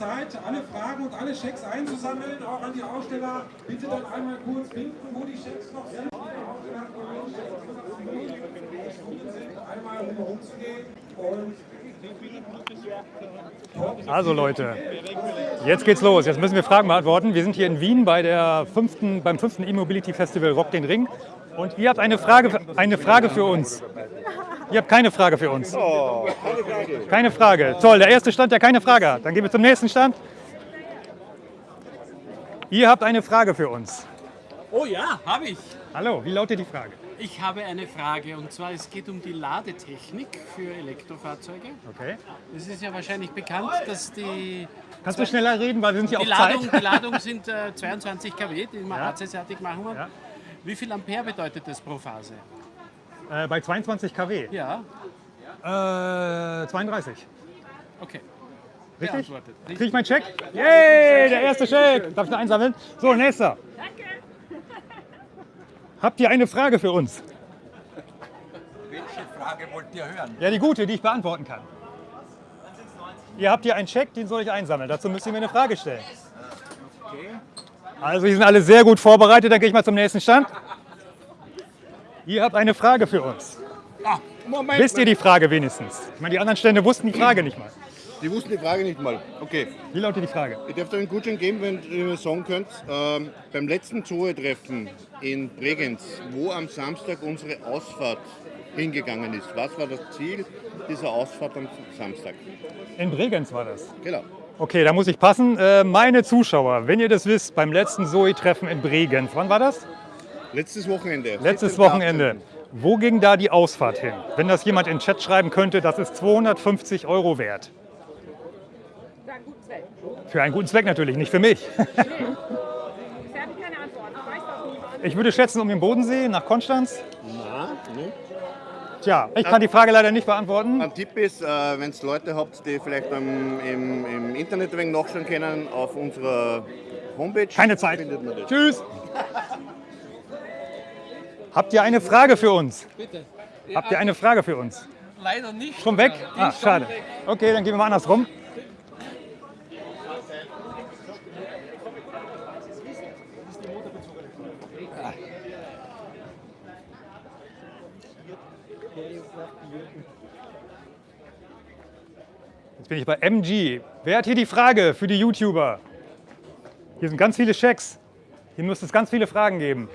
Zeit, alle Fragen und alle Schecks einzusammeln, auch an die Aussteller. Bitte dann einmal kurz winken, wo die Schecks noch sind. Einmal rumzugehen und Also Leute, jetzt geht's los. Jetzt müssen wir Fragen beantworten. Wir sind hier in Wien bei der fünften, beim fünften E-Mobility Festival Rock den Ring. Und ihr habt eine Frage, eine Frage für uns. Ihr habt keine Frage für uns. Keine Frage. Toll, der erste Stand, der keine Frage hat. Dann gehen wir zum nächsten Stand. Ihr habt eine Frage für uns. Oh ja, habe ich. Hallo, wie lautet die Frage? Ich habe eine Frage und zwar es geht um die Ladetechnik für Elektrofahrzeuge. Okay. Es ist ja wahrscheinlich bekannt, dass die, Kannst du schneller reden, weil wir sind die, auf Ladung, Zeit. die Ladung sind äh, 22 kW, die wir Ja. AC-seitig machen wollen. Ja. Wie viel Ampere bedeutet das pro Phase? Äh, bei 22 kW. Ja, Äh, 32. okay. Richtig? Beantwortet. Krieg ich meinen Check? Yay, der erste Check. Darf ich noch einsammeln? So, nächster. Habt ihr eine Frage für uns? Welche Frage wollt ihr hören? Ja, die gute, die ich beantworten kann. Ihr habt hier einen Check, den soll ich einsammeln. Dazu müsst ihr mir eine Frage stellen. Also, die sind alle sehr gut vorbereitet. Dann gehe ich mal zum nächsten Stand. Ihr habt eine Frage für uns. Moment. Wisst ihr die Frage wenigstens? Ich meine, die anderen Stände wussten die Frage nicht mal. Die wussten die Frage nicht mal. Okay. Wie lautet die Frage? Ich darf dir einen Gutschein geben, wenn ihr mir sagen könnt, ähm, beim letzten Zoe-Treffen in Bregenz, wo am Samstag unsere Ausfahrt hingegangen ist. Was war das Ziel dieser Ausfahrt am Samstag? In Bregenz war das. Genau. Okay, da muss ich passen. Äh, meine Zuschauer, wenn ihr das wisst, beim letzten Zoe-Treffen in Bregenz, wann war das? Letztes Wochenende. Letztes 17. Wochenende. Wo ging da die Ausfahrt hin? Wenn das jemand in den Chat schreiben könnte, das ist 250 Euro wert. Für einen guten Zweck. Für einen guten Zweck natürlich, nicht für mich. Ich würde schätzen um den Bodensee nach Konstanz. Na, ne? Tja, ich kann die Frage leider nicht beantworten. Ein Tipp ist, äh, wenn es Leute habt, die vielleicht am, im, im Internet ein wenig nachschauen können, auf unserer Homepage. Keine Zeit. Tschüss. Habt ihr eine Frage für uns? Bitte. Habt ihr eine Frage für uns? Leider nicht. Schon weg? Ah, schade. Okay, dann gehen wir mal andersrum. Jetzt bin ich bei MG. Wer hat hier die Frage für die YouTuber? Hier sind ganz viele Schecks. Hier müsste es ganz viele Fragen geben.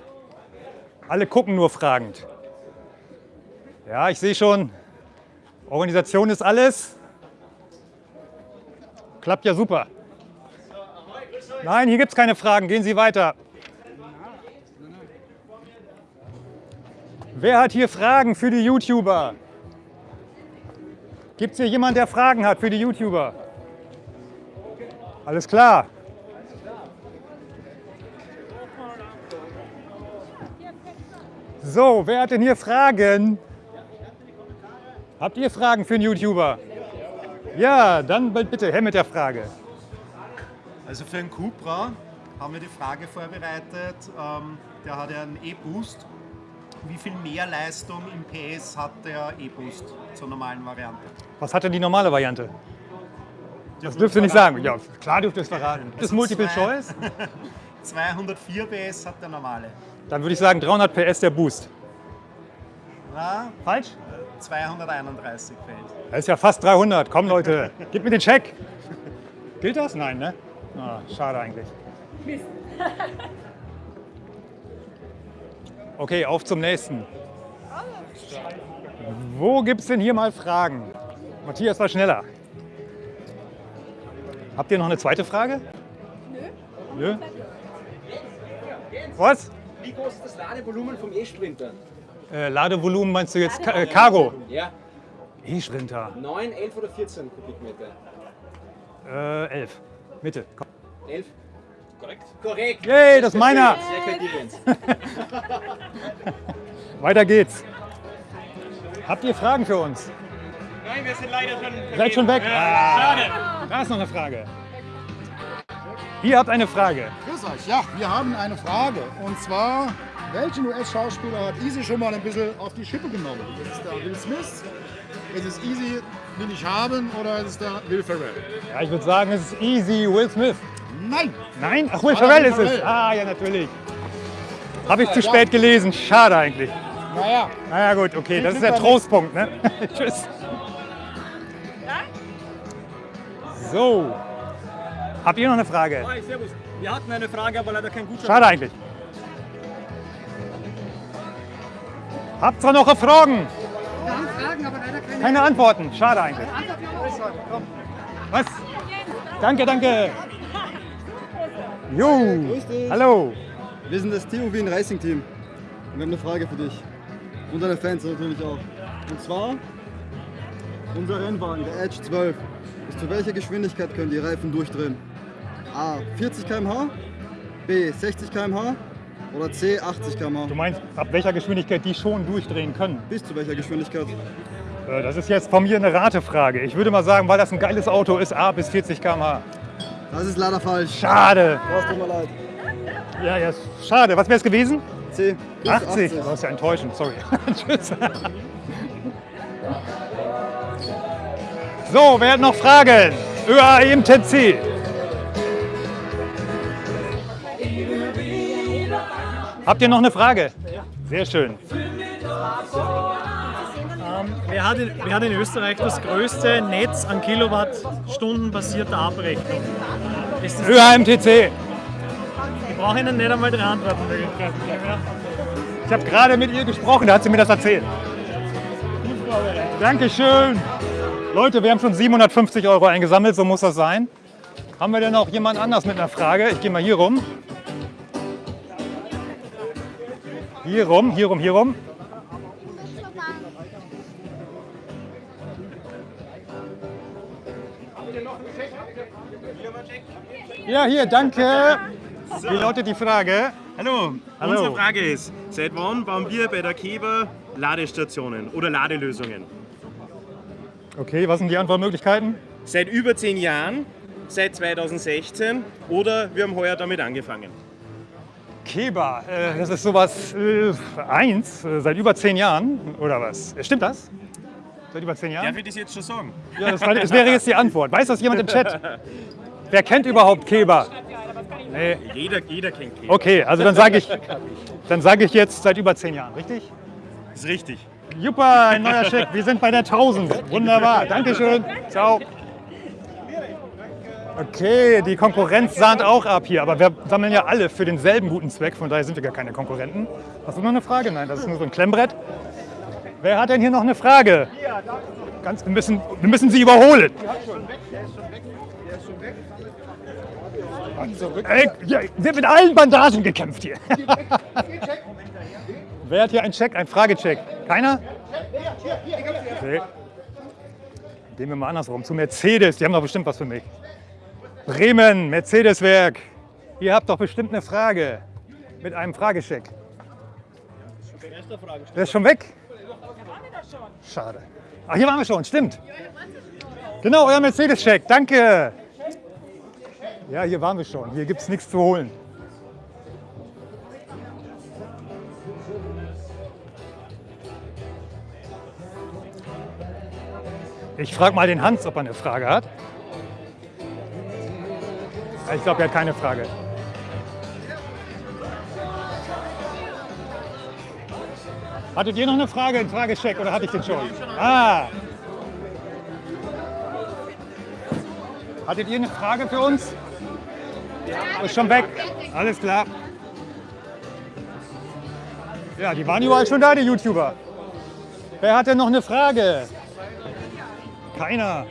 Alle gucken nur fragend. Ja, ich sehe schon, Organisation ist alles. Klappt ja super. Nein, hier gibt es keine Fragen. Gehen Sie weiter. Wer hat hier Fragen für die YouTuber? Gibt es hier jemanden, der Fragen hat für die YouTuber? Alles klar. So, wer hat denn hier Fragen? Habt ihr Fragen für einen YouTuber? Ja, dann bitte, Herr mit der Frage. Also für einen Cupra haben wir die Frage vorbereitet. Ähm, der hat ja einen E-Boost. Wie viel mehr Leistung im PS hat der E-Boost zur normalen Variante? Was hat denn die normale Variante? Das dürft ihr nicht sagen. Ja, klar dürft ihr es verraten. Das ist Multiple Choice. 204 PS hat der normale. Dann würde ich sagen 300 PS der Boost. Na, Falsch? 231 fällt. Das ist ja fast 300. Komm Leute, gib mir den Check. Gilt das? Nein, ne? Ah, schade eigentlich. Okay, auf zum nächsten. Wo gibt es denn hier mal Fragen? Matthias war schneller. Habt ihr noch eine zweite Frage? Nö. Nö? Was? Wie groß ist das Ladevolumen vom E-Sprinter? Äh, Ladevolumen meinst du jetzt Ka äh, Cargo? Ja, E-Sprinter. 9, 11 oder 14 Kubikmeter? Äh, 11. Mitte. Komm. 11? Korrekt. Korrekt. Yay, das ist meiner. Weiter geht's. Habt ihr Fragen für uns? Nein, wir sind leider schon. Seid schon weg? Ah, da ist noch eine Frage. Ihr habt eine Frage. Grüß euch. Ja, wir haben eine Frage. Und zwar, welchen US-Schauspieler hat Easy schon mal ein bisschen auf die Schippe genommen? Ist der Will Smith, es ist Easy will ich haben oder ist es der Will Ferrell? Ja, ich würde sagen, es ist easy Will Smith. Nein! Nein? Ach, Will Ferrell ist es. Ah, ja, natürlich. Habe ich zu spät gelesen. Schade eigentlich. Naja, Naja, gut, okay, das ist der Trostpunkt, ne? Tschüss. So. Habt ihr noch eine Frage? Hi, servus. Wir hatten eine Frage, aber leider kein Gutschein. Schade eigentlich. Habt ihr noch Fragen? Keine Antworten. Schade eigentlich. Was? Danke, danke. Jo. Hallo. Wir sind das TU Wien Racing Team. Und wir haben eine Frage für dich. Und deine Fans natürlich auch. Und zwar, unser Rennwagen, der Edge 12. Bis zu welcher Geschwindigkeit können die Reifen durchdrehen? A. 40 km/h, B. 60 km/h oder C. 80 km/h? Du meinst, ab welcher Geschwindigkeit die schon durchdrehen können? Bis zu welcher Geschwindigkeit? Äh, Das ist jetzt von mir eine Ratefrage. Ich würde mal sagen, weil das ein geiles Auto ist, A bis 40 km/h. Das ist leider falsch. Schade. Das tut mir leid. Ja, ja, schade. Was wäre es gewesen? C. Bis 80. Das ist ja enttäuschend, sorry. Tschüss. So, wer hat noch Fragen? ÖAMTC. Habt ihr noch eine Frage? Sehr schön. Wer hat, in, wer hat in Österreich das größte Netz an Kilowattstunden basierter Abrechnung? Ist das ÖAMTC. Ich brauche Ihnen nicht einmal Antwortmöglichkeiten geben. Ja? Ich habe gerade mit ihr gesprochen, da hat sie mir das erzählt. Dankeschön. Leute, wir haben schon 750 Euro eingesammelt, so muss das sein. Haben wir denn noch jemand anders mit einer Frage? Ich gehe mal hier rum. Hier rum, hier rum, hier rum. Ja, hier, danke. Wie lautet die Frage? Hallo, Hallo. unsere Frage ist, seit wann bauen wir bei der Keber Ladestationen oder Ladelösungen? Okay, was sind die Antwortmöglichkeiten? Seit über zehn Jahren, seit 2016 oder wir haben heuer damit angefangen. Keba, äh, das ist sowas äh, eins, äh, seit über zehn Jahren, oder was? Äh, Stimmt das? Seit über zehn Jahren? Darf ich das jetzt schon sagen? Ja, das, war, das wäre jetzt die Antwort. Weiß das jemand im Chat? Wer kennt überhaupt Keba? Nee. Jeder, jeder kennt Keber. Okay, also dann sage ich, dann sage ich jetzt seit über zehn Jahren, richtig? Ist richtig. Super, ein neuer Scheck. Wir sind bei der 1000. Wunderbar. Dankeschön. Ciao. Okay, die Konkurrenz sahnt auch ab hier, aber wir sammeln ja alle für denselben guten Zweck, von daher sind wir gar keine Konkurrenten. Hast du noch eine Frage? Nein, das ist nur so ein Klemmbrett. Wer hat denn hier noch eine Frage? Ganz, wir, müssen, wir müssen sie überholen. Ey, ja, wird mit allen Bandagen gekämpft hier. Wer hat hier einen Check, einen Fragecheck? Keiner? Okay. Gehen wir mal andersrum, zu Mercedes. Die haben doch bestimmt was für mich. Bremen, Mercedes-Werk. Ihr habt doch bestimmt eine Frage mit einem Fragecheck. Der ist schon weg? Schade. Ach, hier waren wir schon, stimmt. Genau, euer Mercedes-Check, danke. Ja, hier waren wir schon. Hier gibt es nichts zu holen. Ich frage mal den Hans, ob er eine Frage hat. Ich glaube, er hat keine Frage. Hattet ihr noch eine Frage, einen Fragecheck oder hatte ich den schon? Ah. Hattet ihr eine Frage für uns? Ist schon weg. Alles klar. Ja, die waren überall schon da, die YouTuber. Wer hat denn noch eine Frage? Keiner.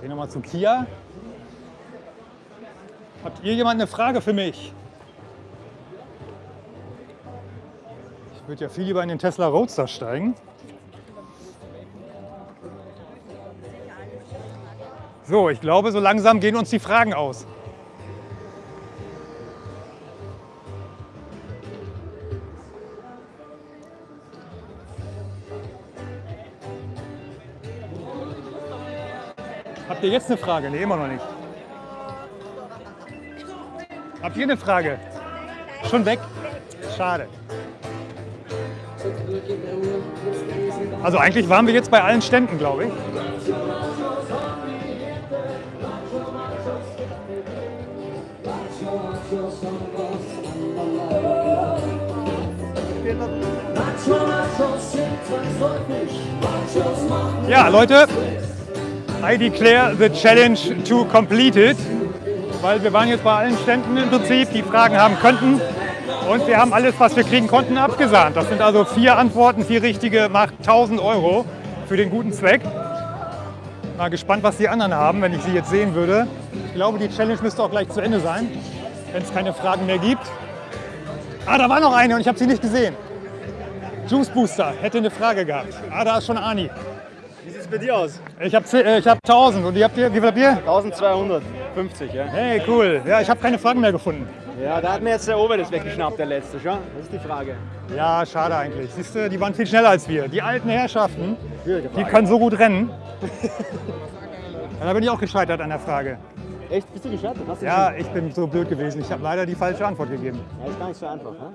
Gehen wir mal zu Kia. Habt ihr jemand eine Frage für mich? Ich würde ja viel lieber in den Tesla Roadster steigen. So, ich glaube, so langsam gehen uns die Fragen aus. Habt ihr jetzt eine Frage? Nee, immer noch nicht. Habt ihr eine Frage? Schon weg? Schade. Also eigentlich waren wir jetzt bei allen Ständen, glaube ich. Ja, Leute, I declare the challenge to completed, weil wir waren jetzt bei allen Ständen im Prinzip, die Fragen haben könnten und wir haben alles, was wir kriegen konnten, abgesahnt. Das sind also vier Antworten, vier richtige, macht 1000 Euro für den guten Zweck. Mal gespannt, was die anderen haben, wenn ich sie jetzt sehen würde. Ich glaube, die Challenge müsste auch gleich zu Ende sein, wenn es keine Fragen mehr gibt. Ah, da war noch eine und ich habe sie nicht gesehen. Juice Booster hätte eine Frage gehabt. Ah, da ist schon Ani. Wie sieht es bei dir aus? Ich habe äh, ich hab 1000 und ihr habt ihr, wie viel habt ihr? 1250, ja. Hey, cool. Ja, ich habe keine Fragen mehr gefunden. Ja, da hat mir jetzt der Ober das weggeschnappt, der letzte schon. Das ist die Frage. Ja, schade eigentlich. Siehst du, die waren viel schneller als wir. Die alten Herrschaften, die können so gut rennen. Ja, da bin ich auch gescheitert an der Frage. Echt? Bist du gescheitert? Ja, ich bin so blöd gewesen. Ich habe leider die falsche Antwort gegeben. Ja, ist gar nicht so einfach, ne?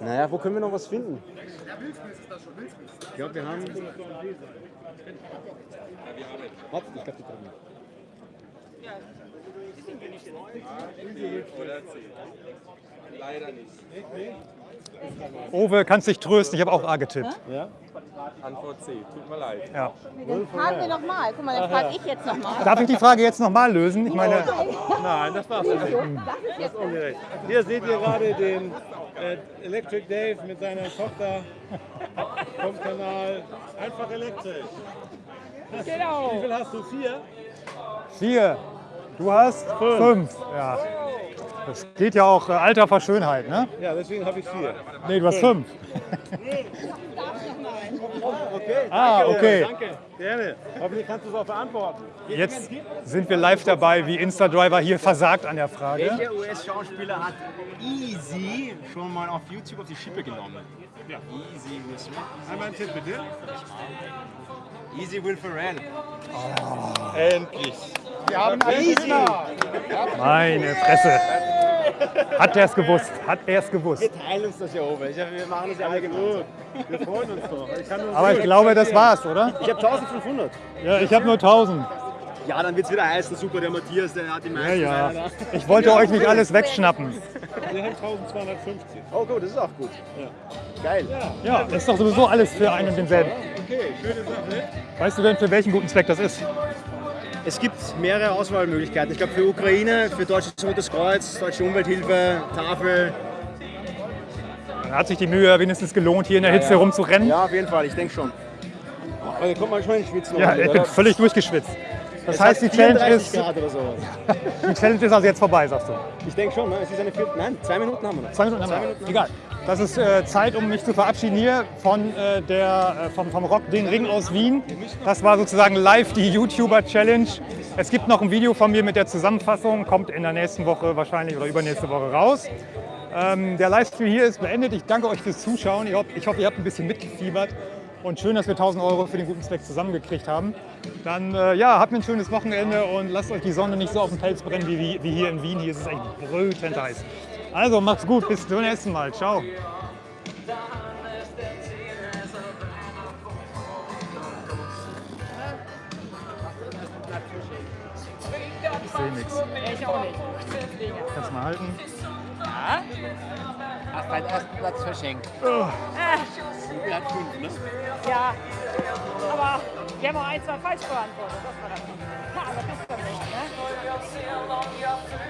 Naja, wo können wir noch was finden? Ich glaube, wir haben. Warte, ich glaube, die drüben. Leider nicht. Owe, kannst dich trösten, ich habe auch A getippt. Ja? Antwort C, tut mir leid. Ja. Dann fragen wir noch mal. Guck mal, dann frage ich jetzt noch mal. Darf ich die Frage jetzt nochmal lösen? Ich meine, Nein, das nicht. Das ist ungerecht. Hier seht ihr gerade den äh, Electric Dave mit seiner Tochter vom Kanal Einfach elektrisch. Genau. Wie viel hast du? Vier? vier. Du hast fünf. Ja. Das geht ja auch äh, Alter vor Schönheit, ne? Ja, deswegen habe ich vier. Nee, du hast fünf. Okay, Ah, danke, okay. Danke, gerne. Hoffentlich kannst du es auch beantworten. Jetzt sind wir live dabei, wie Instadriver hier versagt an der Frage. Welcher US-Schauspieler hat Easy schon mal auf YouTube auf die Schippe genommen? Ja. Easy Will Smith. Einmal einen Tipp bitte. Easy Will Ferrell. Endlich. Wir haben einen Easy. Meine Fresse. Hat er es gewusst? Hat er es gewusst? Wir teilen uns das ja oben. Wir machen das ja alle gemeinsam. Wir freuen uns doch. Ich Aber ich glaube, das war's, oder? Ich habe 1500. Ja, ich habe nur 1000. Ja, dann wird es wieder heißen, super, der Matthias, der hat die Ja, meisten. ja. Da. Ich wollte euch nicht alles wegschnappen. Wir haben 1250. Oh gut, das ist auch gut. Ja. Geil. Ja, das ist doch sowieso alles für einen und denselben. Okay, schöne Sache. Weißt du denn, für welchen guten Zweck das ist? Es gibt mehrere Auswahlmöglichkeiten. Ich glaube für Ukraine, für Deutsches Rotes Kreuz, Deutsche Umwelthilfe, Tafel. Dann hat sich die Mühe wenigstens gelohnt, hier in der Hitze rumzurennen. Ja, auf jeden Fall, ich denke schon. Aber da kommt man schon ins Schwitzen. Ja, ich bin völlig durchgeschwitzt. Das Es heißt, die Challenge 34 ist, Grad oder sowas. die Challenge ist also jetzt vorbei, sagst du? Ich denke schon, ne? es ist eine vierte. Nein, zwei Minuten haben wir noch. Zwei Minuten haben wir. Egal. Das ist äh, Zeit, um mich zu verabschieden hier von äh, der, äh, vom, vom Rock den Ring aus Wien. Das war sozusagen live die YouTuber-Challenge. Es gibt noch ein Video von mir mit der Zusammenfassung, kommt in der nächsten Woche wahrscheinlich oder übernächste Woche raus. Ähm, der Livestream hier ist beendet. Ich danke euch fürs Zuschauen. Ich hoffe, ich hoffe ihr habt ein bisschen mitgefiebert. Und schön, dass wir 1000 Euro für den guten Zweck zusammengekriegt haben. Dann äh, ja, habt ein schönes Wochenende und lasst euch die Sonne nicht so auf den Pelz brennen wie, wie, hier in Wien. Hier ist es echt brütend heiß. Also macht's gut, bis zum nächsten Mal. Ciao. Ich sehe nichts. Ich auch nicht. Kannst mal halten. Ja? Hast deinen ersten Platz verschenkt. Äh, Wir hat fünf, ne? ja. Aber wir haben auch ein, zwei falsch beantwortet. Das war das. Ja, aber das ist doch nicht, ne?